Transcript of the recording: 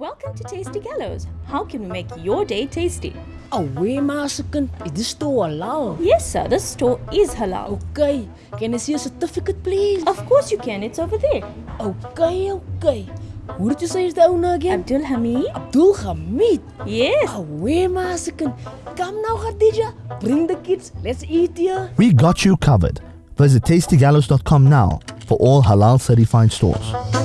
Welcome to Tasty Gallows. How can we make your day tasty? Oh, Away, Masakan. Is this store halal? Yes, sir, This store is halal. Okay. Can I see a certificate, please? Of course you can, it's over there. Okay, okay. Who did you say is the owner again? Abdul Hamid? Abdul Hamid. Yes. Oh, Away, Masakan. Come now, Khadija. Bring the kids. Let's eat here. We got you covered. Visit tastygallows.com now for all halal certified stores.